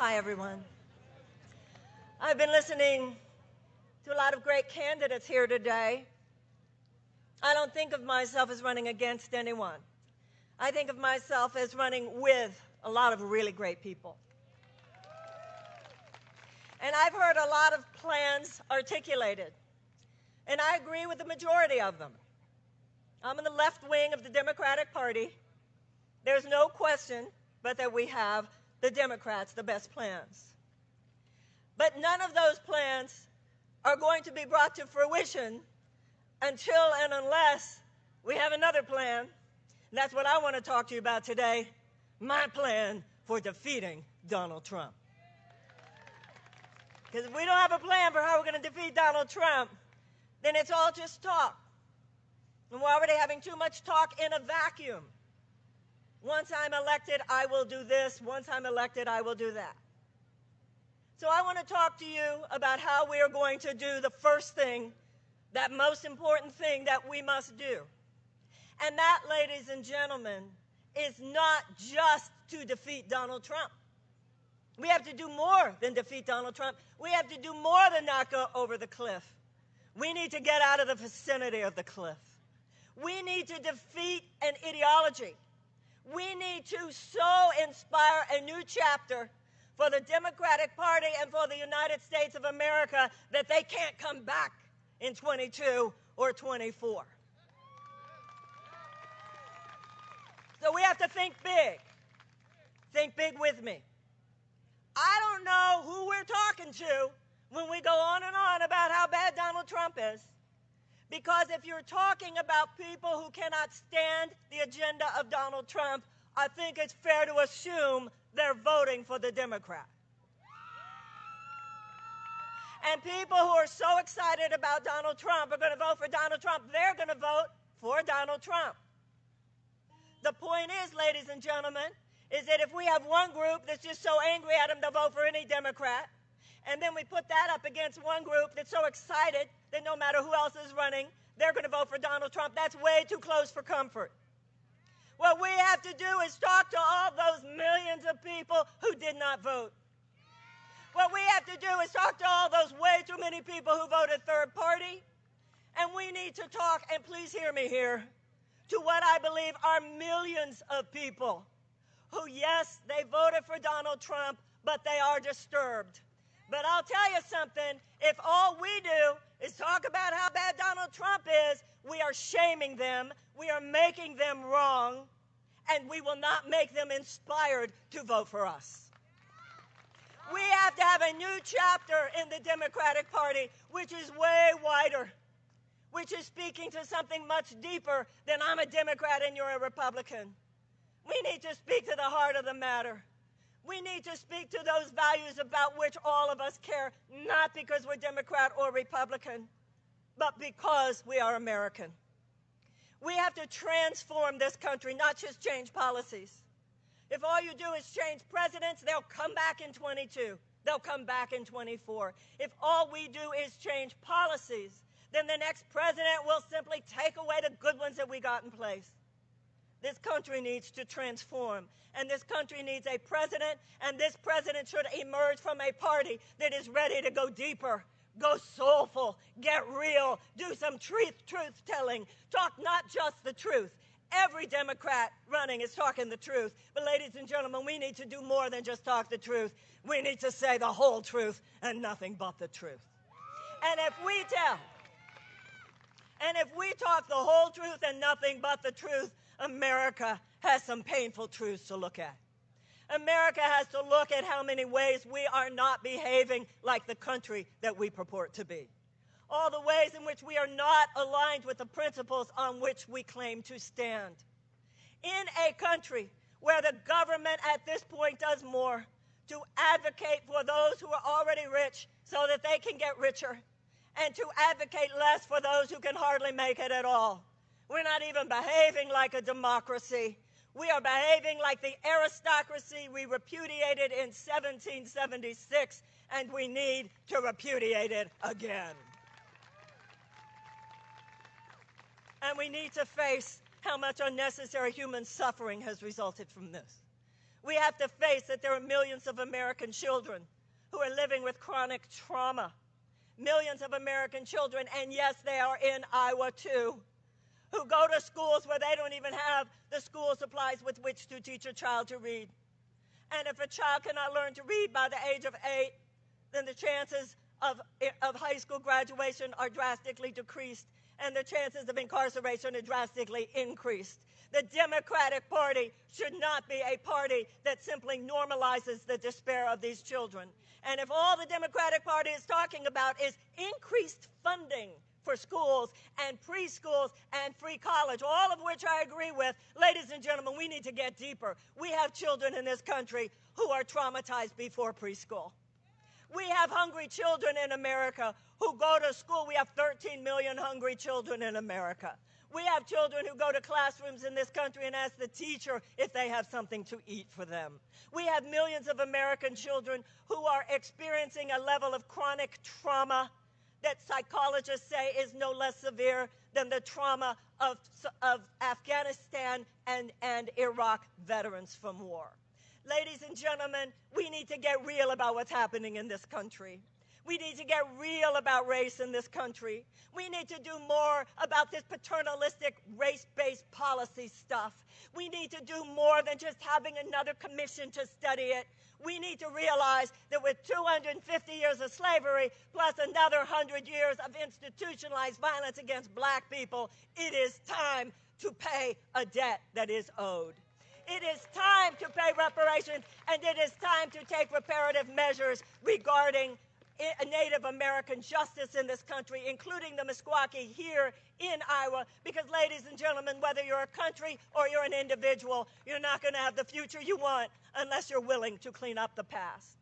Hi, everyone. I've been listening to a lot of great candidates here today. I don't think of myself as running against anyone. I think of myself as running with a lot of really great people. And I've heard a lot of plans articulated, and I agree with the majority of them. I'm in the left wing of the Democratic Party. There's no question but that we have the Democrats the best plans. But none of those plans are going to be brought to fruition until and unless we have another plan. And that's what I want to talk to you about today my plan for defeating Donald Trump. Because if we don't have a plan for how we're going to defeat Donald Trump, then it's all just talk. And we're already having too much talk in a vacuum. Once I'm elected, I will do this. Once I'm elected, I will do that. So I want to talk to you about how we are going to do the first thing, that most important thing that we must do. And that, ladies and gentlemen, is not just to defeat Donald Trump. We have to do more than defeat Donald Trump. We have to do more than not go over the cliff. We need to get out of the vicinity of the cliff. We need to defeat an ideology. We need to so inspire a new chapter for the Democratic Party and for the United States of America that they can't come back in 22 or 24. So we have to think big. Think big with me. I don't know who we're talking to when we go on and on about how bad Donald Trump is. Because if you're talking about people who cannot stand the agenda of Donald Trump, I think it's fair to assume they're voting for the Democrat. And people who are so excited about Donald Trump are going to vote for Donald Trump. They're going to vote for Donald Trump. The point is, ladies and gentlemen, is that if we have one group that's just so angry at him, they'll vote for any Democrat. And then we put that up against one group that's so excited that no matter who else is running, they're going to vote for Donald Trump. That's way too close for comfort. What we have to do is talk to all those millions of people who did not vote. What we have to do is talk to all those way too many people who voted third party. And we need to talk, and please hear me here, to what I believe are millions of people who, yes, they voted for Donald Trump, but they are disturbed. But I'll tell you something if all we do is talk about how bad Donald Trump is, we are shaming them, we are making them wrong, and we will not make them inspired to vote for us. We have to have a new chapter in the Democratic Party, which is way wider, which is speaking to something much deeper than I'm a Democrat and you're a Republican. We need to speak to the heart of the matter. We need to speak to those values about which all of us care, not because we're Democrat or Republican, but because we are American. We have to transform this country, not just change policies. If all you do is change presidents, they'll come back in 22. They'll come back in 24. If all we do is change policies, then the next president will simply take away the good ones that we got in place. This country needs to transform. And this country needs a president, and this president should emerge from a party that is ready to go deeper, go soulful, get real, do some truth, truth telling, talk not just the truth. Every Democrat running is talking the truth. But, ladies and gentlemen, we need to do more than just talk the truth. We need to say the whole truth and nothing but the truth. And if we tell, and if we talk the whole truth and nothing but the truth, America has some painful truths to look at. America has to look at how many ways we are not behaving like the country that we purport to be. All the ways in which we are not aligned with the principles on which we claim to stand. In a country where the government at this point does more to advocate for those who are already rich so that they can get richer, and to advocate less for those who can hardly make it at all. We're not even behaving like a democracy. We are behaving like the aristocracy we repudiated in 1776, and we need to repudiate it again. And we need to face how much unnecessary human suffering has resulted from this. We have to face that there are millions of American children who are living with chronic trauma. Millions of American children, and yes, they are in Iowa too, who go to schools where they don't even have the school supplies with which to teach a child to read. And if a child cannot learn to read by the age of eight, then the chances of, of high school graduation are drastically decreased and the chances of incarceration are drastically increased. The Democratic Party should not be a party that simply normalizes the despair of these children. And if all the Democratic Party is talking about is increased funding for schools and preschools and free college, all of which I agree with, ladies and gentlemen, we need to get deeper. We have children in this country who are traumatized before preschool. We have hungry children in America who go to school. We have 13 million hungry children in America. We have children who go to classrooms in this country and ask the teacher if they have something to eat for them. We have millions of American children who are experiencing a level of chronic trauma that psychologists say is no less severe than the trauma of, of Afghanistan and, and Iraq veterans from war. Ladies and gentlemen, we need to get real about what's happening in this country. We need to get real about race in this country. We need to do more about this paternalistic race-based policy stuff. We need to do more than just having another commission to study it. We need to realize that with 250 years of slavery plus another 100 years of institutionalized violence against black people, it is time to pay a debt that is owed. It is time to pay reparations, and it is time to take reparative measures regarding Native American justice in this country, including the Meskwaki here in Iowa, because, ladies and gentlemen, whether you're a country or you're an individual, you're not going to have the future you want unless you're willing to clean up the past.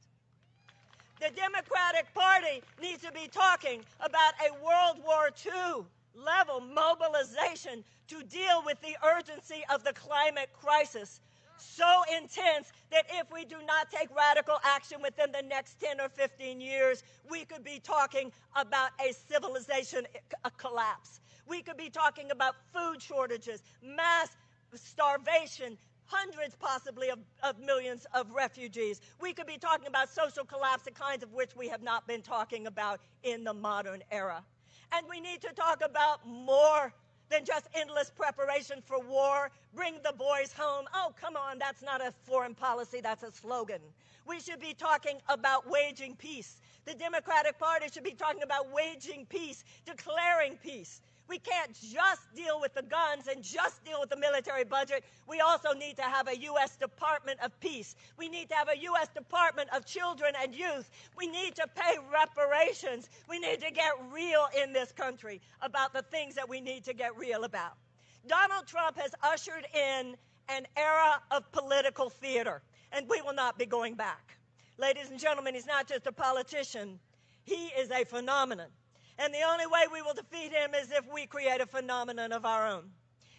The Democratic Party needs to be talking about a World War II level mobilization to deal with the urgency of the climate crisis so intense that if we do not take radical action within the next 10 or 15 years, we could be talking about a civilization a collapse. We could be talking about food shortages, mass starvation, hundreds possibly of, of, millions of refugees. We could be talking about social collapse, the kinds of which we have not been talking about in the modern era. And we need to talk about more than just endless preparation for war. Bring the boys home. Oh, come on, that's not a foreign policy, that's a slogan. We should be talking about waging peace. The Democratic Party should be talking about waging peace, declaring peace. We can't just deal with the guns and just deal with the military budget. We also need to have a U.S. Department of Peace. We need to have a U.S. Department of Children and Youth. We need to pay reparations. We need to get real in this country about the things that we need to get real about. Donald Trump has ushered in an era of political theater, and we will not be going back. Ladies and gentlemen, he's not just a politician, he is a phenomenon. And the only way we will defeat him is if we create a phenomenon of our own.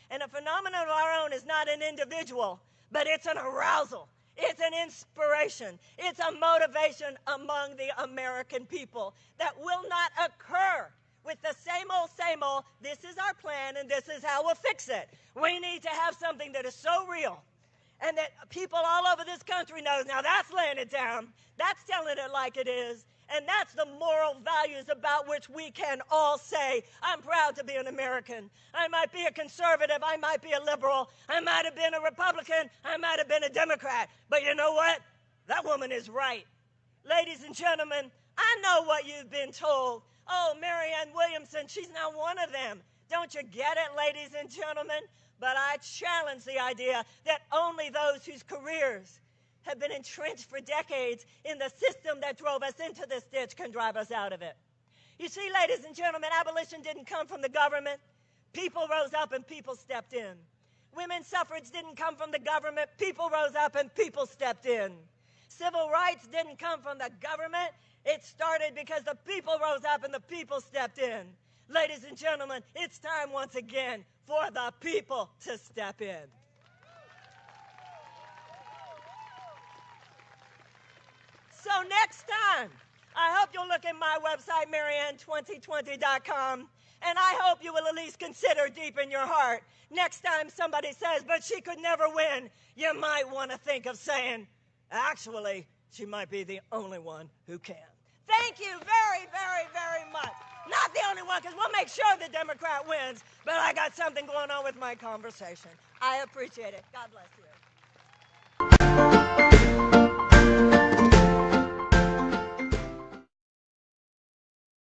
And a phenomenon of our own is not an individual, but it's an arousal. It's an inspiration. It's a motivation among the American people that will not occur with the same old, same old, this is our plan and this is how we'll fix it. We need to have something that is so real and that people all over this country knows, now that's laying it down. That's telling it like it is. And that's the moral values about which we can all say, I'm proud to be an American. I might be a conservative. I might be a liberal. I might have been a Republican. I might have been a Democrat. But you know what? That woman is right. Ladies and gentlemen, I know what you've been told. Oh, Marianne Williamson, she's not one of them. Don't you get it, ladies and gentlemen? But I challenge the idea that only those whose careers have been entrenched for decades in the system that drove us into this ditch can drive us out of it. You see, ladies and gentlemen, abolition didn't come from the government. People rose up and people stepped in. Women's suffrage didn't come from the government. People rose up and people stepped in. Civil rights didn't come from the government. It started because the people rose up and the people stepped in. Ladies and gentlemen, it's time once again for the people to step in. So next time, I hope you'll look at my website, marianne2020.com, And I hope you will at least consider deep in your heart next time somebody says, but she could never win, you might want to think of saying, actually, she might be the only one who can. Thank you very, very, very much. Not the only one, because we'll make sure the Democrat wins, but I got something going on with my conversation. I appreciate it. God bless you.